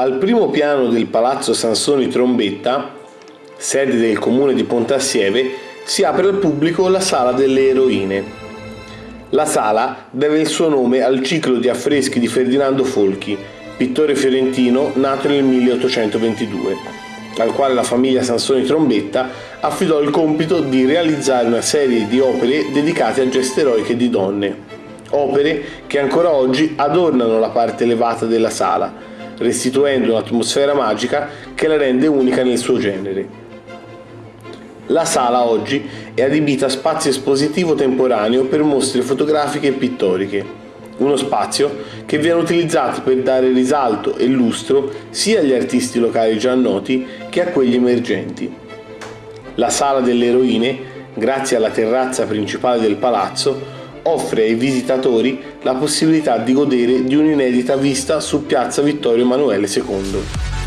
Al primo piano del Palazzo Sansoni Trombetta, sede del comune di Pontassieve, si apre al pubblico la Sala delle Eroine. La sala deve il suo nome al ciclo di affreschi di Ferdinando Folchi, pittore fiorentino nato nel 1822, al quale la famiglia Sansoni Trombetta affidò il compito di realizzare una serie di opere dedicate a geste eroiche di donne. Opere che ancora oggi adornano la parte elevata della sala, restituendo un'atmosfera magica che la rende unica nel suo genere. La sala oggi è adibita a spazio espositivo temporaneo per mostre fotografiche e pittoriche, uno spazio che viene utilizzato per dare risalto e lustro sia agli artisti locali già noti che a quelli emergenti. La sala delle eroine, grazie alla terrazza principale del palazzo, offre ai visitatori la possibilità di godere di un'inedita vista su piazza Vittorio Emanuele II.